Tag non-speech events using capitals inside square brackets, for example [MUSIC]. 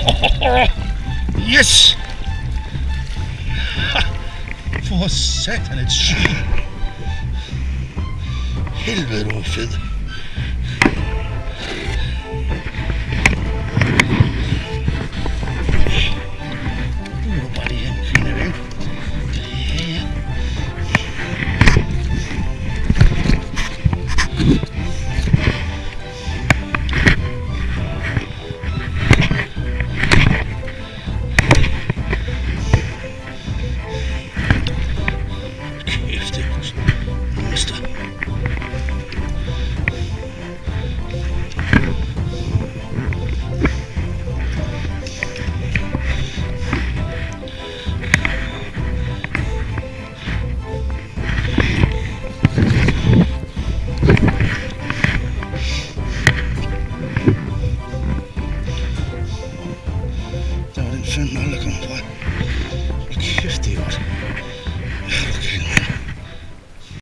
[LAUGHS] yes! [LAUGHS] For satan, it's she. Helvete, Fed. What? What do you want? Okay,